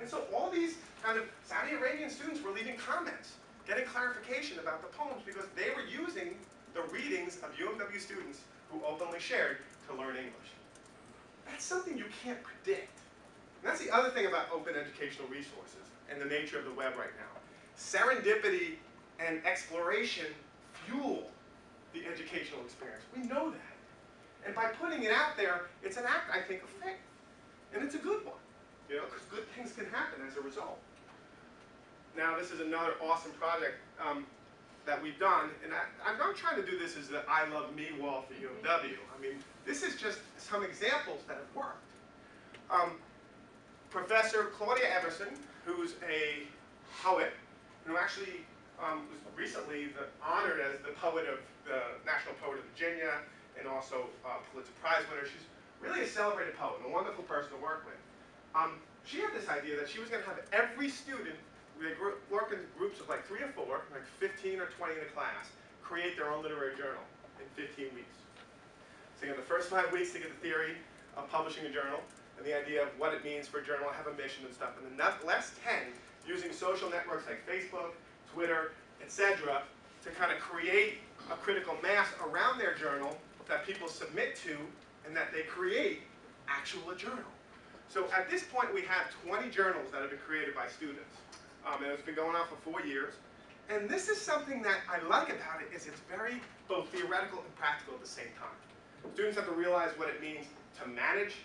And so all these kind of Saudi Arabian students were leaving comments, getting clarification about the poems because they were using the readings of UMW students who openly shared to learn English. That's something you can't predict. And that's the other thing about open educational resources and the nature of the web right now. Serendipity and exploration fuel the educational experience. We know that. And by putting it out there, it's an act, I think, of faith. And it's a good one, you know, because good things can happen as a result. Now, this is another awesome project um, that we've done, and I, I'm not trying to do this as the I Love Me wall for UMW. I mean, this is just some examples that have worked. Um, Professor Claudia Emerson, who's a poet, who actually um, was recently the, honored as the poet of the National Poet of Virginia, and also uh, Pulitzer Prize winner. She's really a celebrated poet, and a wonderful person to work with. Um, she had this idea that she was going to have every student, they work in groups of like three or four, like 15 or 20 in a class, create their own literary journal in 15 weeks. So you have the first five weeks to get the theory of publishing a journal, and the idea of what it means for a journal to have a mission and stuff. And the last 10 using social networks like Facebook, Twitter, etc., to kind of create a critical mass around their journal that people submit to and that they create actual a journal. So at this point we have 20 journals that have been created by students. Um, and it's been going on for four years. And this is something that I like about it is it's very both theoretical and practical at the same time. Students have to realize what it means to manage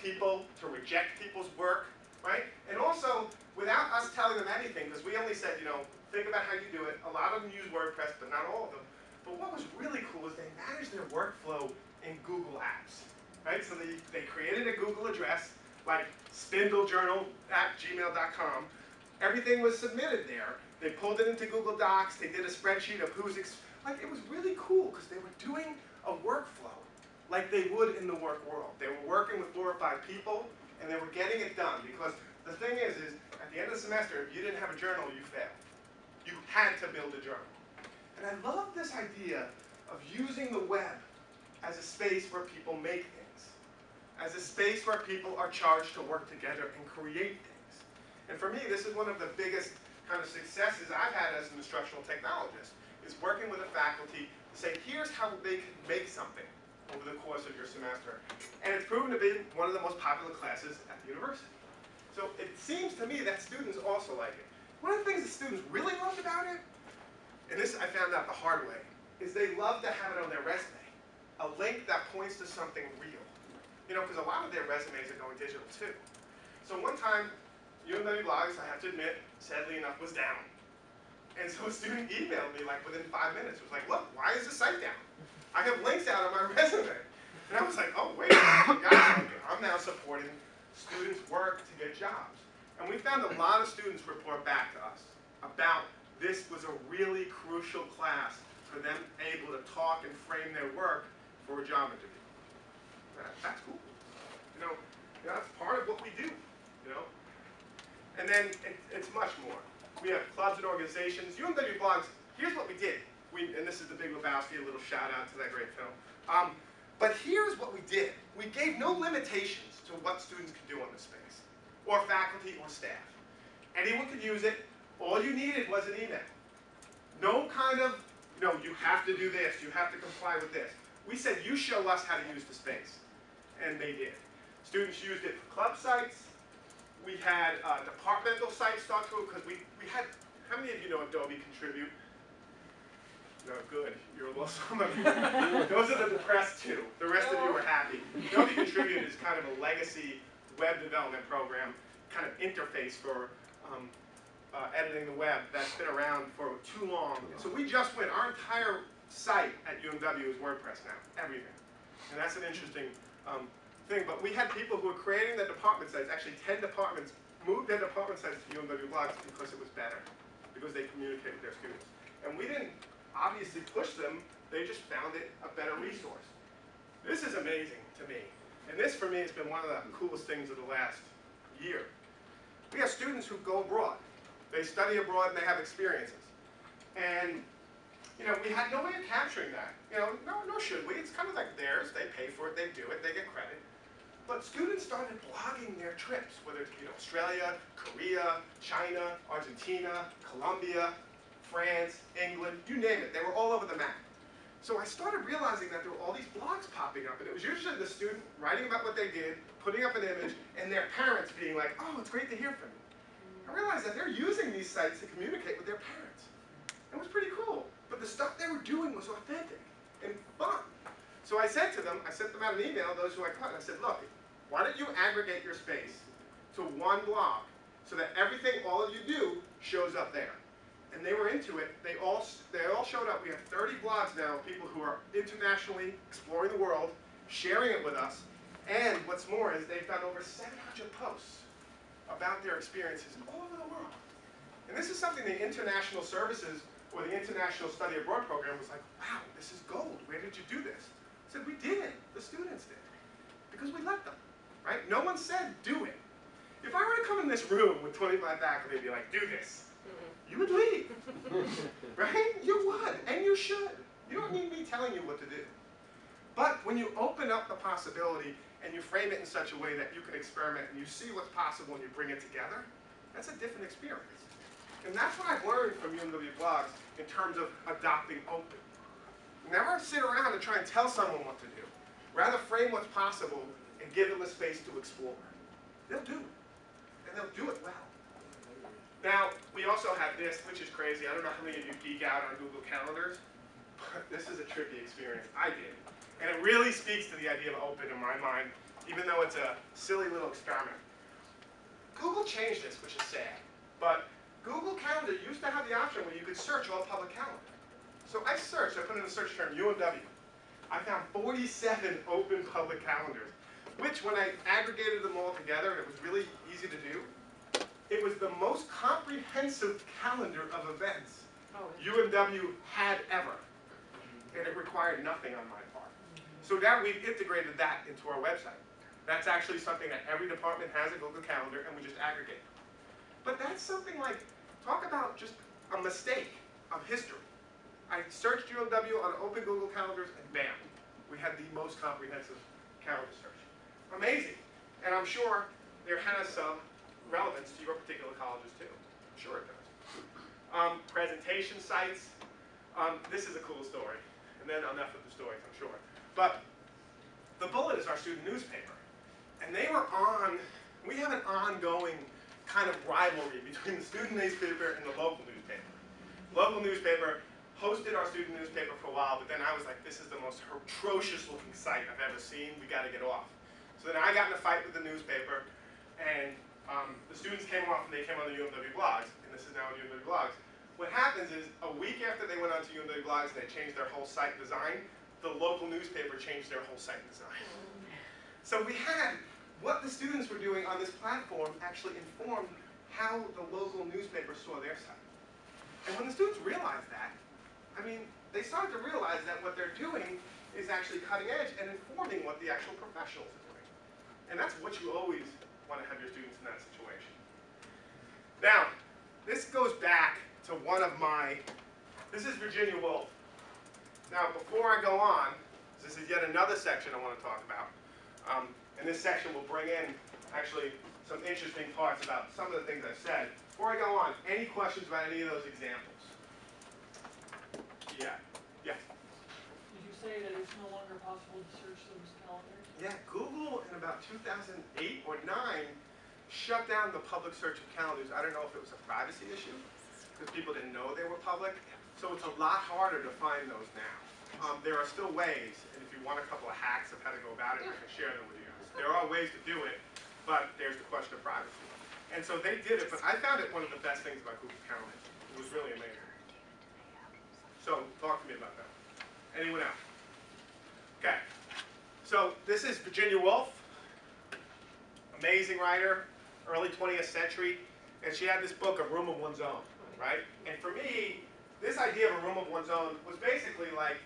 people, to reject people's work, right? And also, without us telling them anything, because we only said, you know, think about how you do it. A lot of them use WordPress, but not all of them. But what was really cool is they managed their workflow in Google Apps, right? So they, they created a Google address, like spindlejournal at gmail.com. Everything was submitted there. They pulled it into Google Docs. They did a spreadsheet of who's, like it was really cool because they were doing a workflow like they would in the work world. They were working with four or five people and they were getting it done because the thing is, is at the end of the semester, if you didn't have a journal, you failed. You had to build a journal. And I love this idea of using the web as a space where people make as a space where people are charged to work together and create things. And for me, this is one of the biggest kind of successes I've had as an instructional technologist, is working with a faculty to say, here's how they can make something over the course of your semester. And it's proven to be one of the most popular classes at the university. So it seems to me that students also like it. One of the things that students really loved about it and this I found out the hard way, is they love to have it on their resume. A link that points to something real. You know, because a lot of their resumes are going digital too. So one time, UMW Blogs, I have to admit, sadly enough, was down. And so a student emailed me like within five minutes. Was like, look, why is the site down? I have links out on my resume. And I was like, oh, wait, I'm now supporting students' work to get jobs. And we found a lot of students report back to us about this was a really crucial class for them able to talk and frame their work for a job interview. That, that's cool. You know, that's part of what we do, you know. And then it, it's much more. We have clubs and organizations. UMW Blogs, here's what we did. We, and this is The Big Lebowski, a little shout out to that great film. Um, but here's what we did. We gave no limitations to what students could do on the space, or faculty or staff. Anyone could use it, all you needed was an email. No kind of, no, you have to do this, you have to comply with this. We said, you show us how to use the space. And they did. Students used it for club sites. We had uh, departmental sites start to, because we, we had, how many of you know Adobe Contribute? No, good. You're a well, some of you. Those are the depressed too. The rest of you are happy. Adobe Contribute is kind of a legacy web development program, kind of interface for um, uh, editing the web that's been around for too long. So we just went, our entire site at UMW is WordPress now, everything. And that's an interesting um, thing. But we had people who were creating the department sites, actually 10 departments, moved their department sites to UMW blogs because it was better, because they communicated with their students. And we didn't obviously push them, they just found it a better resource. This is amazing to me. And this, for me, has been one of the coolest things of the last year. We have students who go abroad. They study abroad and they have experiences. And, you know, we had no way of capturing that. You know, no, no should we? It's kind of like theirs. They pay for it, they do it, they get credit. But students started blogging their trips, whether it be Australia, Korea, China, Argentina, Colombia, France, England, you name it. They were all over the map. So I started realizing that there were all these blogs popping up, and it was usually the student writing about what they did, putting up an image, and their parents being like, oh, it's great to hear from you. I realized that they're using these sites to communicate with their parents. It was pretty cool. But the stuff they were doing was authentic and fun. So I said to them, I sent them out an email, those who I caught, and I said, look, why don't you aggregate your space to one blog so that everything all of you do shows up there? And they were into it. They all, they all showed up. We have 30 blogs now of people who are internationally exploring the world, sharing it with us. And what's more is they've done over 700 posts about their experiences all over the world. And this is something the international services or the International Study Abroad program was like, wow, this is gold. Where did you do this? I said, we did. It. The students did. Because we let them right? No one said do it. If I were to come in this room with 25 faculty and be like, do this, mm-hmm. you would leave, right? You would, and you should. You don't need me telling you what to do. But when you open up the possibility and you frame it in such a way that you can experiment and you see what's possible and you bring it together, that's a different experience. And that's what I've learned from UMW blogs in terms of adopting open. Never sit around and try and tell someone what to do. Rather frame what's possible and give them a space to explore. They'll do it. And they'll do it well. Now, we also have this, which is crazy. I don't know how many of you geek out on Google Calendars, but this is a trippy experience. I did. And it really speaks to the idea of open in my mind, even though it's a silly little experiment. Google changed this, which is sad. But Google Calendar used to have the option where you could search all public calendar. So I searched, I put in the search term UMW. I found 47 open public calendars which when I aggregated them all together, and it was really easy to do, it was the most comprehensive calendar of events oh. UMW had ever. And it required nothing on my part. So now we've integrated that into our website. That's actually something that every department has a Google Calendar, and we just aggregate. But that's something like, talk about just a mistake of history. I searched UMW on open Google Calendars, and bam, we had the most comprehensive calendar search amazing. And I'm sure there has some relevance to your particular colleges too. I'm sure it does. Um, presentation sites. Um, this is a cool story. And then enough of the stories, I'm sure. But the Bullet is our student newspaper. And they were on, we have an ongoing kind of rivalry between the student newspaper and the local newspaper. Local newspaper hosted our student newspaper for a while, but then I was like, this is the most atrocious looking site I've ever seen. We got to get off. So then I got in a fight with the newspaper, and um, the students came off and they came on the UMW blogs, and this is now UMW blogs. What happens is, a week after they went on to UMW blogs and they changed their whole site design, the local newspaper changed their whole site design. So we had what the students were doing on this platform actually informed how the local newspaper saw their site. And when the students realized that, I mean, they started to realize that what they're doing is actually cutting edge and informing what the actual professionals are doing. And that's what you always want to have your students in that situation. Now, this goes back to one of my, this is Virginia Woolf. Now, before I go on, this is yet another section I want to talk about. Um, and this section will bring in, actually, some interesting parts about some of the things I've said. Before I go on, any questions about any of those examples? Yeah. Yeah. Did you say that it's no longer possible to search those calendars? Yeah, Google in about 2008 or 9 shut down the public search of calendars. I don't know if it was a privacy issue, because people didn't know they were public. So it's a lot harder to find those now. Um, there are still ways, and if you want a couple of hacks of how to go about it, I can share them with you. There are ways to do it, but there's the question of privacy. And so they did it, but I found it one of the best things about Google Calendar. It was really amazing. So talk to me about that. Anyone else? Okay. So this is Virginia Woolf, amazing writer, early 20th century, and she had this book, A Room of One's Own, right? And for me, this idea of a room of one's own was basically like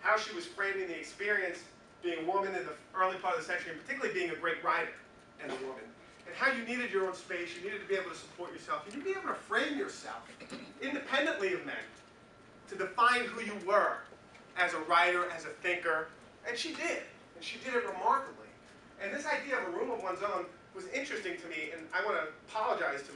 how she was framing the experience being a woman in the early part of the century, and particularly being a great writer and a woman, and how you needed your own space, you needed to be able to support yourself, you needed to be able to frame yourself independently of men, to define who you were as a writer, as a thinker, and she did and she did it remarkably. And this idea of a room of one's own was interesting to me, and I want to apologize to